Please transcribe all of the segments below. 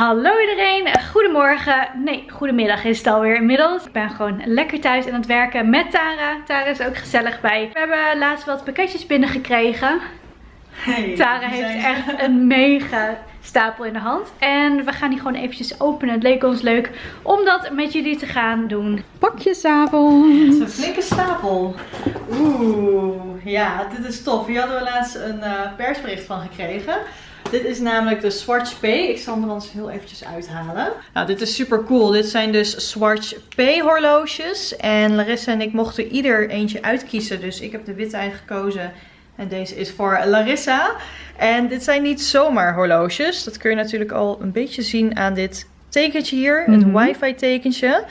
Hallo iedereen, goedemorgen. Nee, goedemiddag is het alweer inmiddels. Ik ben gewoon lekker thuis aan het werken met Tara. Tara is ook gezellig bij. We hebben laatst wat pakketjes binnengekregen. Hey, Tara heeft echt een mega stapel in de hand. En we gaan die gewoon eventjes openen. Het leek ons leuk om dat met jullie te gaan doen. Pakjesavond. Het is een flinke stapel. Oeh, ja, dit is tof. Hier hadden we laatst een eh, persbericht van gekregen. Dit is namelijk de Swatch P. Ik zal hem er anders heel eventjes uithalen. Nou, dit is super cool. Dit zijn dus Swatch P horloges. En Larissa en ik mochten ieder eentje uitkiezen. Dus ik heb de witte uitgekozen. En deze is voor Larissa. En dit zijn niet zomaar horloges. Dat kun je natuurlijk al een beetje zien aan dit tekentje hier. Het Mhm. wifi tekentje.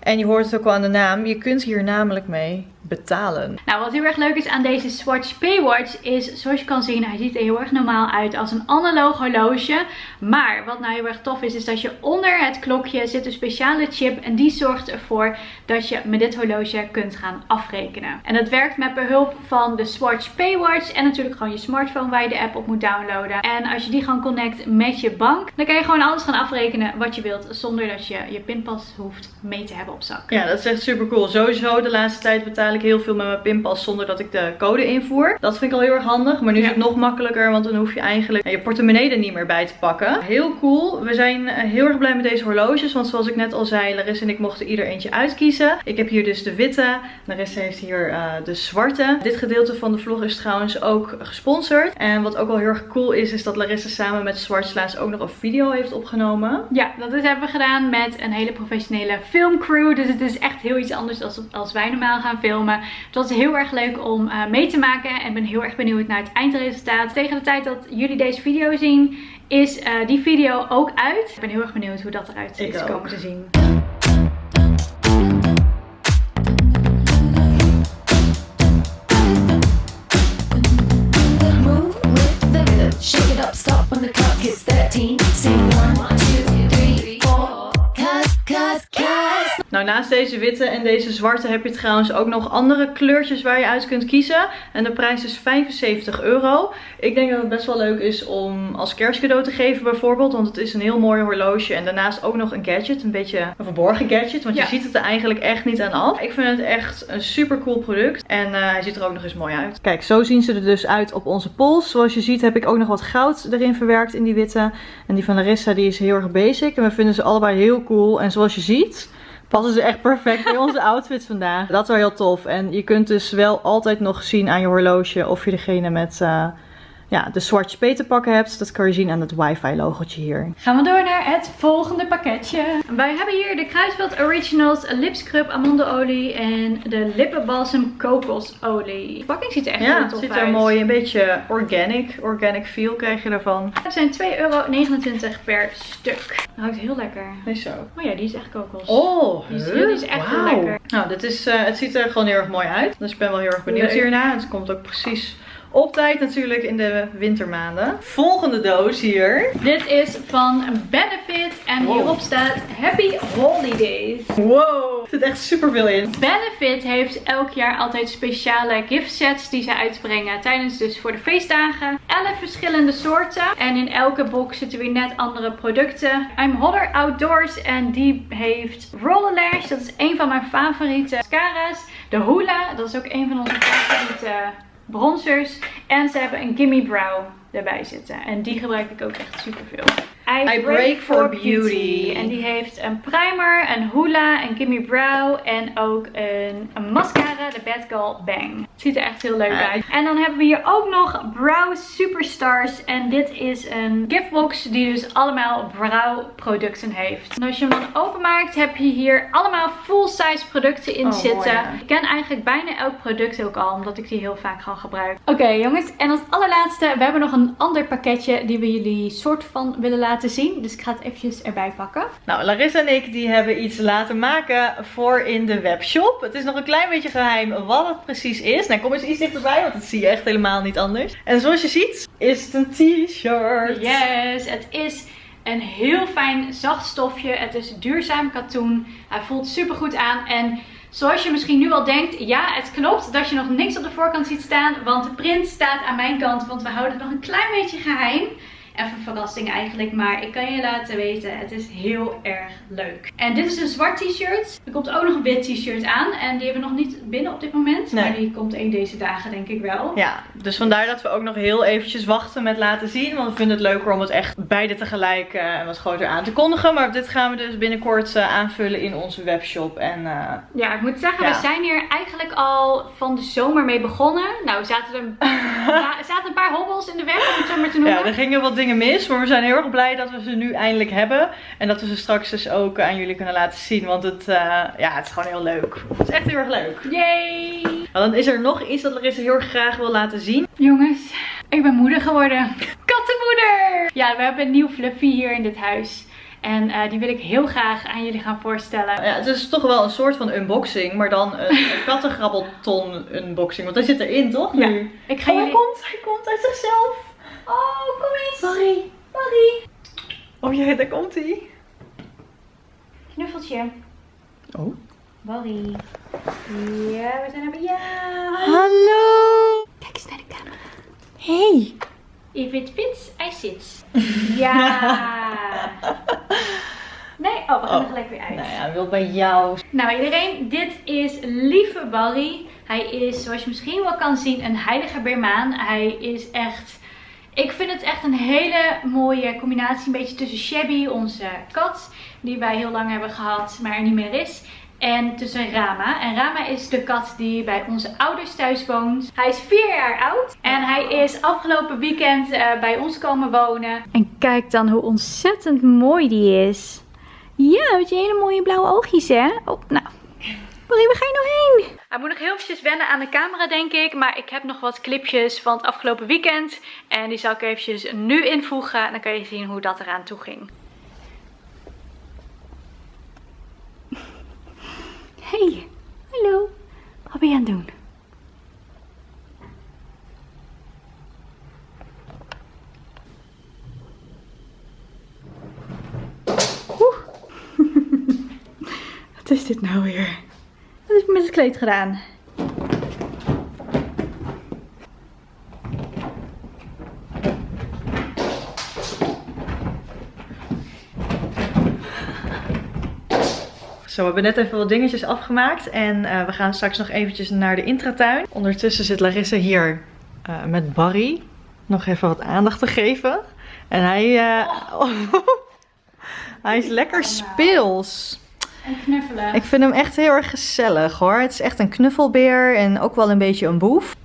En je hoort het ook al aan de naam. Je kunt hier namelijk mee betalen. Nou, wat heel erg leuk is aan deze Swatch P-Watch is, zoals je kan zien, hij ziet er heel erg normaal uit als een analoog horloge. Maar wat nou heel erg tof is, is dat je onder het klokje zit een speciale chip en die zorgt ervoor dat je met dit horloge kunt gaan afrekenen. En dat werkt met behulp van de Swatch P-Watch en natuurlijk gewoon je smartphone waar je de app op moet downloaden. En als je die gewoon connect met je bank, dan kan je gewoon alles gaan afrekenen wat je wilt zonder dat je je pinpas hoeft mee te hebben op zak. Ja, dat is echt super cool. Sowieso de laatste tijd betaal ik heel veel met mijn pinpas zonder dat ik de code invoer. Dat vind ik al heel erg handig. Maar nu Ja. is het nog makkelijker, want dan hoef je eigenlijk je portemonnee er niet meer bij te pakken. Heel cool. We zijn eh, heel erg blij met deze horloges. Want zoals ik net al zei, Larissa en ik mochten ieder eentje uitkiezen. Ik heb hier dus de witte. Larissa heeft hier eh, de zwarte. Dit gedeelte van de vlog is trouwens ook gesponsord. En wat ook wel heel erg cool is, is dat Larissa samen met Swatch laatst ook nog een video heeft opgenomen. Ja, dat is- hebben we gedaan met een hele professionele filmcrew. Dus het is echt heel iets anders dan als wij normaal gaan filmen. Het was heel erg leuk om eh, mee te maken. En ik ben heel erg benieuwd naar het eindresultaat. Tegen de tijd dat jullie deze video zien, is eh, die video ook uit. Ik ben heel erg benieuwd hoe dat eruit is komen te zien. Naast deze witte en deze zwarte heb je trouwens ook nog andere kleurtjes waar je uit kunt kiezen. En de prijs is 75 euro. Ik denk dat het best wel leuk is om als kerstcadeau te geven bijvoorbeeld. Want het is een heel mooi horloge. En daarnaast ook nog een gadget. Een beetje een verborgen gadget. Want Ja. je ziet het er eigenlijk echt niet aan af. Ik vind het echt een super cool product. En eh, hij ziet er ook nog eens mooi uit. Kijk, zo zien ze er dus uit op onze pols. Zoals je ziet heb ik ook nog wat goud erin verwerkt in die witte. En die van Larissa die is heel erg basic. En we vinden ze allebei heel cool. En zoals je ziet passen ze echt perfect bij onze outfits vandaag. Dat is wel heel tof. En je kunt dus wel altijd nog zien aan je horloge of je degene met eh, ja, de Swatch P te pakken hebt. Dat kan je zien aan het wifi logotje hier. Gaan we door naar het volgende pakketje. Wij hebben hier de Kruisveld Originals lipscrub amandelolie en de lippenbalsem kokosolie. De pakking ziet er echt Ja, heel het tof ziet uit. er mooi, een beetje organic. Organic feel krijg je ervan. Het zijn 2,29 euro per stuk. Dat ruikt heel lekker. Nee, zo. Oh ja, die is echt kokos. Oh, Die is- die is echt heel Wauw. lekker. Nou, dit is, eh, het ziet er gewoon heel erg mooi uit. Dus ik ben wel heel erg benieuwd Leuk. hierna. Het komt ook precies op tijd natuurlijk in de wintermaanden. Volgende doos hier. Dit is van Benefit en Wow. hierop staat Happy Holidays. Wow, er zit echt super veel in. Benefit heeft elk jaar altijd speciale gift sets die ze uitbrengen tijdens dus voor de feestdagen. 11 verschillende soorten en in elke box zitten weer net andere producten. I'm Hotter Outdoors en die heeft Roller Lash, dat is een van mijn favoriete mascara's. De Hula, dat is ook een van onze favoriete bronzers. En ze hebben een Gimme Brow erbij zitten en die gebruik ik ook echt super veel. I Break for Beauty. En die heeft een primer, een hula, een gimme brow en ook een, een mascara, de Bad Girl Bang. Ziet er echt heel leuk Ah. uit. En dan hebben we hier ook nog Brow Superstars. En dit is een giftbox die dus allemaal brow producten heeft. En als je hem dan openmaakt heb je hier allemaal full size producten in Oh, mooi, zitten. ja. Ik ken eigenlijk bijna elk product ook al, omdat ik die heel vaak gewoon gebruik. Oké jongens, en als allerlaatste, we hebben nog een ander pakketje die we jullie soort van willen laten zien. Dus ik ga het eventjes erbij pakken. Nou, Larissa en ik die hebben iets laten maken voor in de webshop. Het is nog een klein beetje geheim wat het precies is. Nou, kom eens iets dichterbij, want dat zie je echt helemaal niet anders. En zoals je ziet, is het een t-shirt. Yes, het is een heel fijn zacht stofje. Het is duurzaam katoen. Hij voelt super goed aan en Zoals je misschien nu al denkt, ja, het klopt dat je nog niks op de voorkant ziet staan. Want de print staat aan mijn kant, want we houden het nog een klein beetje geheim. Even verrassing eigenlijk, maar ik kan je laten weten, het is heel erg leuk. En dit is een zwart t-shirt. Er komt ook nog een wit t-shirt aan en die hebben we nog niet binnen op dit moment. Nee. Maar die komt één deze dagen denk ik wel. Ja, dus vandaar dat we ook nog heel eventjes wachten met laten zien. Want we vinden het leuker om het echt beide tegelijk eh, wat groter aan te kondigen. Maar dit gaan we dus binnenkort eh, aanvullen in onze webshop. En eh, Ja, ik moet zeggen, Ja. we zijn hier eigenlijk al van de zomer mee begonnen. Nou, zaten er er zaten een paar hobbels in de weg, om het zo maar te noemen. ja, er gingen wat dingen mis. Maar we zijn heel erg blij dat we ze nu eindelijk hebben. En dat we ze straks dus ook aan jullie kunnen laten zien. Want het, eh, ja, het is gewoon heel leuk. Het is echt heel erg leuk. Yay! Maar dan is er nog iets dat Larissa heel erg graag wil laten zien. Jongens, ik ben moeder geworden. Kattenmoeder! Ja, we hebben een nieuw fluffy hier in dit huis. En eh, die wil ik heel graag aan jullie gaan voorstellen. Ja, het is toch wel een soort van unboxing. Maar dan een, een kattengrabbelton unboxing. Want hij zit erin, toch? Ja. Nu? Ik ga Oh, hij komt, hij komt uit zichzelf. Oh, kom eens! Sorry. Barry! Oh ja, daar komt hij. Knuffeltje. Oh. Barry. Ja, we zijn er bij jou. Hallo. Kijk eens naar de camera. Hey. If it fits, I sit. Ja. Nee, oh, we gaan Oh. er gelijk weer uit. Nou ja, wil bij jou. Nou iedereen, dit is lieve Barry. Hij is, zoals je misschien wel kan zien, een heilige Birmaan. Hij is echt... Ik vind het echt een hele mooie combinatie. Een beetje tussen Shabby, onze kat, die wij heel lang hebben gehad, maar er niet meer is. En tussen Rama. En Rama is de kat die bij onze ouders thuis woont. Hij is vier jaar oud. En hij is afgelopen weekend eh, bij ons komen wonen. En kijk dan hoe ontzettend mooi die is. Ja, met je hele mooie blauwe oogjes, hè? Oh, nou. Marie, waar ga je nou heen? Hij moet nog heel eventjes wennen aan de camera, denk ik. Maar ik heb nog wat clipjes van het afgelopen weekend. En die zal ik eventjes nu invoegen. En dan kan je zien hoe dat eraan toe ging. Hey, hallo. Wat ben je aan het doen? Oeh. Wat is dit nou weer? Wat heb ik met het kleed gedaan? Zo, we hebben net even wat dingetjes afgemaakt. En eh, we gaan straks nog eventjes naar de intratuin. Ondertussen zit Larissa hier eh, met Barry. Nog even wat aandacht te geven. En hij... eh, hij is lekker speels. En knuffelen. Ik vind hem echt heel erg gezellig hoor. Het is echt een knuffelbeer en ook wel een beetje een boef.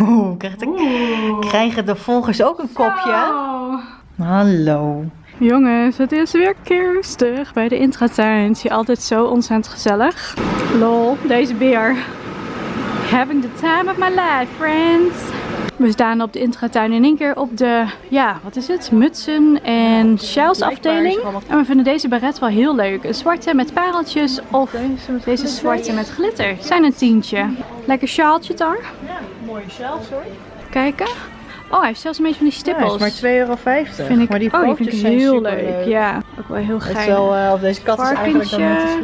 Oeh, krijgt de, krijgen de volgers ook een kopje? Zo. Hallo. Jongens, het is weer kerstig bij de intratuin. Hier altijd zo ontzettend gezellig. Lol, deze beer. Having the time of my life, friends. We staan op de intratuin in één keer op de, ja, wat is het? Mutsen en shells afdeling. En we vinden deze baret wel heel leuk. Een zwarte met pareltjes of deze zwarte met glitter. Zijn een tientje. Lekker sjaaltje daar. Ja, mooie shelf hoor. Kijken. Oh, hij heeft zelfs een beetje van die stippels. maar 2,50 euro. Vind ik, maar die oh, die vind ik heel leuk. Ja, ook wel heel Het is geinig. wel, eh, of deze kat is eigenlijk dan net.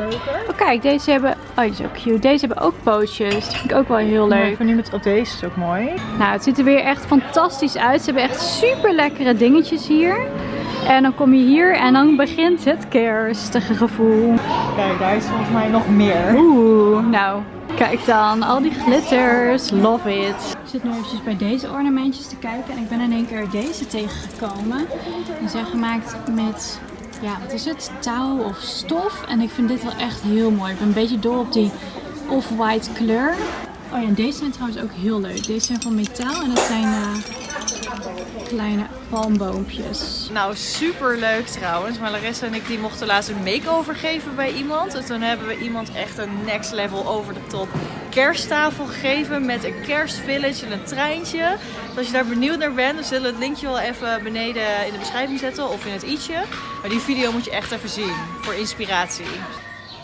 Oh kijk, deze hebben... Oh, die is ook cute. Deze hebben ook pootjes. Die vind ik ook wel heel leuk. ik vind nu met op deze is ook mooi. Nou, het ziet er weer echt fantastisch uit. Ze hebben echt super lekkere dingetjes hier. En dan kom je hier en dan begint het kerstige gevoel. Kijk, daar is volgens mij nog meer. Oeh, nou, kijk dan. Al die glitters. Love it. Ik zit nu eventjes bij deze ornamentjes te kijken. En ik ben in één keer deze tegengekomen. Die zijn gemaakt met, ja, wat is het? Touw of stof. En ik vind dit wel echt heel mooi. Ik ben een beetje dol op die off-white kleur. Oh ja, en deze zijn trouwens ook heel leuk. Deze zijn van metaal en dat zijn eh, kleine palmboompjes. Nou, super leuk trouwens. Maar Larissa en ik die mochten laatst een makeover geven bij iemand. En toen hebben we iemand echt een next level over de top kersttafel gegeven. Met een kerstvillage en een treintje. Dus als je daar benieuwd naar bent, dan zullen we het linkje wel even beneden in de beschrijving zetten. Of in het i'tje. Maar die video moet je echt even zien. Voor inspiratie.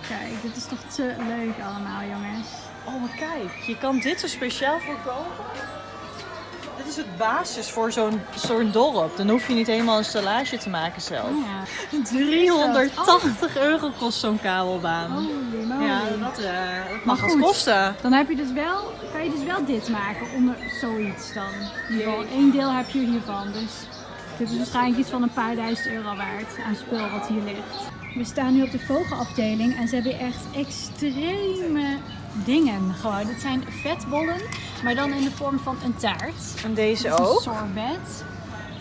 Kijk, dit is toch te leuk allemaal, jongens. Oh, maar kijk. Je kan dit zo speciaal voor kopen. Dit is het basis voor zo'n zo'n dorp. Dan hoef je niet helemaal een stellage te maken zelf. Ja. 380 euro kost zo'n kabelbaan. Holy moly. Ja, dat, eh, dat mag goed. kosten. Dan heb je dus wel, kan je dus wel dit maken onder zoiets dan. Één deel heb je hiervan. Dus Dit is waarschijnlijk iets van een paar duizend euro waard aan spul wat hier ligt. We staan nu op de vogelafdeling en ze hebben echt extreme dingen gewoon. Dit zijn vetbollen, maar dan in de vorm van een taart. En deze is een ook. sorbet.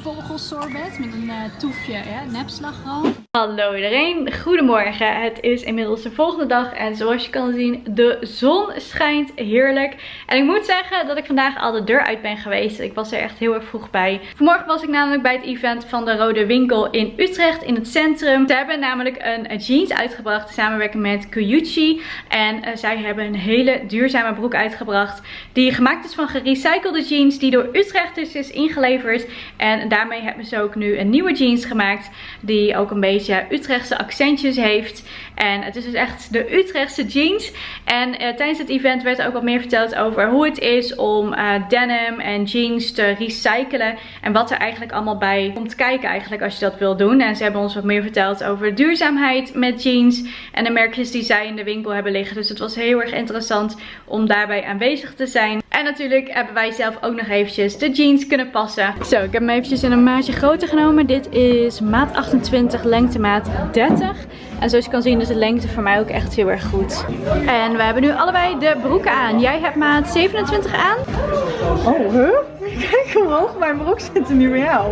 Vogelsorbet met een eh, toefje ja, nepslagroom. Hallo iedereen, goedemorgen. Het is inmiddels de volgende dag en zoals je kan zien, de zon schijnt heerlijk. En ik moet zeggen dat ik vandaag al de deur uit ben geweest. Ik was er echt heel erg vroeg bij. Vanmorgen was ik namelijk bij het event van de Rode Winkel in Utrecht in het centrum. Ze hebben namelijk een jeans uitgebracht in samenwerking met Kuyuchi. En eh, zij hebben een hele duurzame broek uitgebracht die gemaakt is van gerecyclede jeans die door Utrechters is ingeleverd. En daarmee hebben ze ook nu een nieuwe jeans gemaakt die ook een beetje Utrechtse accentjes heeft. En het is dus echt de Utrechtse jeans. En eh, tijdens het event werd ook wat meer verteld over hoe het is om eh, denim en jeans te recyclen. En wat er eigenlijk allemaal bij komt kijken eigenlijk als je dat wil doen. En ze hebben ons wat meer verteld over duurzaamheid met jeans. En de merkjes die zij in de winkel hebben liggen. Dus het was heel erg interessant om daarbij aanwezig te zijn. En natuurlijk hebben wij zelf ook nog eventjes de jeans kunnen passen. Zo, ik heb hem eventjes in een maatje groter genomen. Dit is maat 28, lengte maat 30. En zoals je kan zien is de lengte voor mij ook echt heel erg goed. En we hebben nu allebei de broeken aan. Jij hebt maat 27 aan. Oh, huh? Kijk hoe hoog mijn broek zit nu bij jou.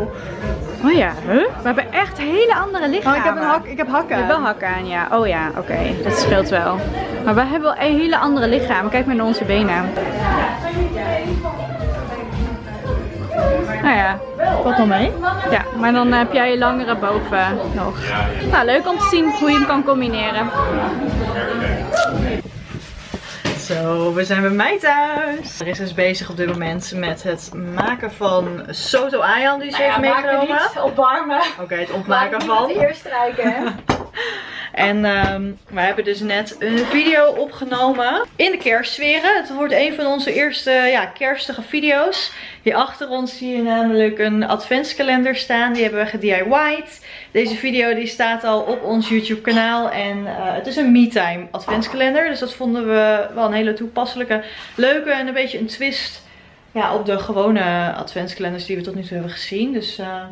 Oh ja, huh? We hebben echt hele andere Oh, lichamen. ik heb, een hak, ik heb hakken. Je hebt wel hakken aan, ja. Oh ja, oké. Dat scheelt wel. Maar we hebben wel een hele andere lichamen. Kijk maar naar onze benen. Nou ja, Wat dan mee? ja, maar dan heb jij je langere boven nog. Nou, leuk om te zien hoe je hem kan combineren. Zo, we zijn bij mij thuis. Er is dus bezig op dit moment met het maken van Soto Ayan die ze heeft meegenomen. opwarmen. Oké, het ontmaken van. eerst strijken, hè? En ehm, we hebben dus net een video opgenomen in de kerstsferen. Het wordt een van onze eerste ja, kerstige video's. Hier achter ons zie je namelijk een adventskalender staan. Die hebben we gedIY'd. Deze video die staat al op ons YouTube kanaal. En eh, het is een MeTime adventskalender. Dus dat vonden we wel een hele toepasselijke, leuke en een beetje een twist ja, op de gewone adventskalenders die we tot nu toe hebben gezien. Dus... eh,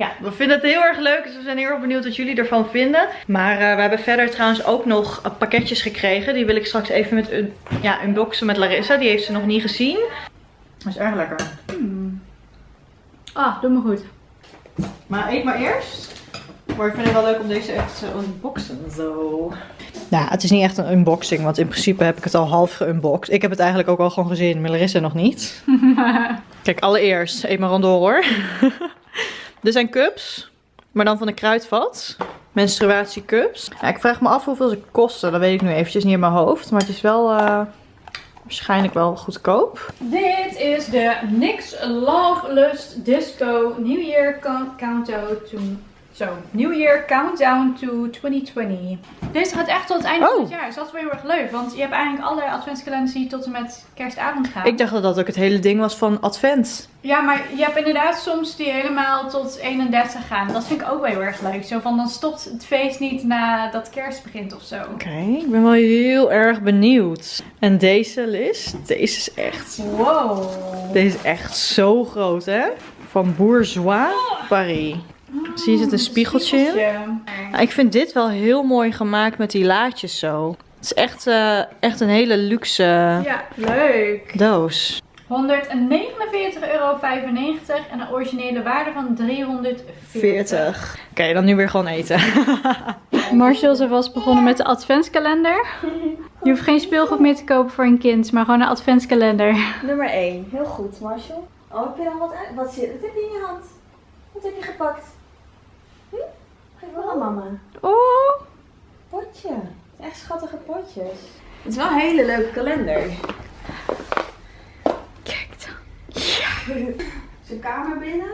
ja, we vinden het heel erg leuk. Dus we zijn heel erg benieuwd wat jullie ervan vinden. Maar eh, we hebben verder trouwens ook nog eh, pakketjes gekregen. Die wil ik straks even met un ja, unboxen met Larissa. Die heeft ze nog niet gezien. Dat is erg lekker. Ah, doe me goed. Maar eet maar eerst. Maar ik vind het wel leuk om deze echt te unboxen. Zo. Nou, het is niet echt een unboxing. Want in principe heb ik het al half geunboxed. Ik heb het eigenlijk ook al gewoon gezien. Maar Larissa nog niet. Kijk, allereerst. Eet maar door hoor. Dit zijn cups. Maar dan van de kruidvat. Menstruatiecups. Ja, ik vraag me af hoeveel ze kosten. Dat weet ik nu eventjes niet in mijn hoofd. Maar het is wel eh, waarschijnlijk wel goedkoop. Dit is de NYX Love Lust Disco New Year Count- Countdown to... Zo, New Year Countdown to 2020. Deze gaat echt tot het einde van Oh. het jaar. Dus dat is wel heel erg leuk. Want je hebt eigenlijk alle adventskalenders die tot en met kerstavond gaan. Ik dacht dat dat ook het hele ding was van advent. Ja, maar je hebt inderdaad soms die helemaal tot 31 gaan. Dat vind ik ook wel heel erg leuk. Zo van, dan stopt het feest niet nadat kerst begint of zo. Oké, ik ben wel heel erg benieuwd. En deze list, deze is echt, Wow. deze is echt zo groot hè. Van Bourgeois Paris. Zie je, zit een spiegeltje in? Nou, ik vind dit wel heel mooi gemaakt met die laadjes zo. Het is echt, eh, echt een hele luxe Ja, leuk. doos. 149,95 euro en een originele waarde van 340. 40. Oké, dan nu weer gewoon eten. Marshall is alvast begonnen met de adventskalender. Je hoeft geen speelgoed meer te kopen voor een kind, maar gewoon een adventskalender. Nummer 1. Heel goed, Marshall. Oh, heb je dan wat uit? Wat, zit, wat heb je in je hand? Wat heb je gepakt? Aan mama. Oh, Potje. Echt schattige potjes. Het is wel een hele leuke kalender. kijk dan. Zijn kamer binnen.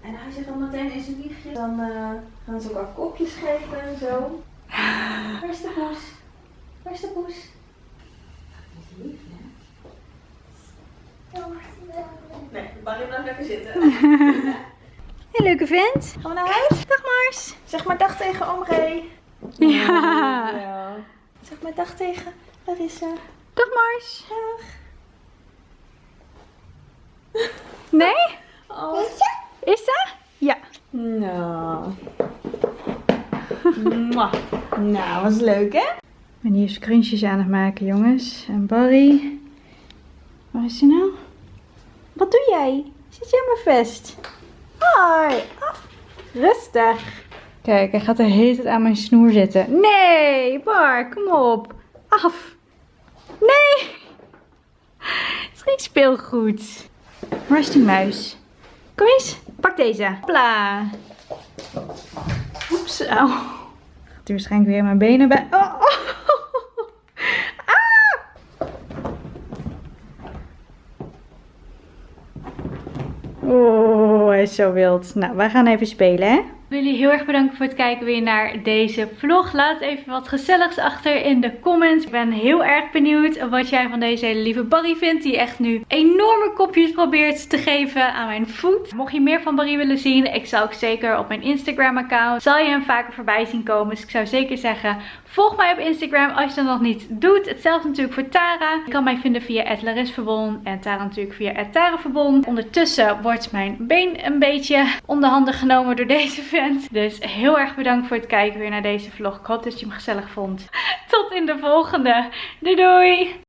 En hij zegt dan meteen in zijn wiegje. Dan eh, gaan ze elkaar kopjes geven en zo. Waar is de poes? Waar is de poes? Dat is lief, hè? Nee, Barry blijft lekker zitten. Een leuke vent. Gaan we naar huis? Dag Mars. Zeg maar dag tegen oom Ray. Ja. Ja. Zeg maar dag tegen Larissa. Dag Mars. Dag. Nee? Oh. Is dat? Ja. Nou. Nou, was leuk hè? Ik ben hier scrunchies aan het maken, jongens. En Barry. Waar is hij nou? Wat doe jij? Zit jij mijn vest? Af. Rustig. Kijk, hij gaat de hele tijd aan mijn snoer zitten. Nee, Bar, kom op. Af. Nee. Het is geen speelgoed. Waar muis? Kom eens, pak deze. Hopla. Oeps, au. Gaat hij waarschijnlijk weer mijn benen bij. Oh, oh. Oh, hij is zo wild. Nou, wij gaan even spelen, hè? Wil jullie heel erg bedanken voor het kijken weer naar deze vlog. Laat even wat gezelligs achter in de comments. Ik ben heel erg benieuwd wat jij van deze hele lieve Barry vindt. Die echt nu enorme kopjes probeert te geven aan mijn voet. Mocht je meer van Barry willen zien, ik zal ook zeker op mijn Instagram account. Zal je hem vaker voorbij zien komen. Dus ik zou zeker zeggen, volg mij op Instagram als je dat nog niet doet. Hetzelfde natuurlijk voor Tara. Je kan mij vinden via @larisverbon en Tara natuurlijk via @taraverbon. Ondertussen wordt mijn been een beetje om de handen genomen door deze Dus heel erg bedankt voor het kijken weer naar deze vlog. Ik hoop dat je hem gezellig vond. Tot in de volgende. Doei doei!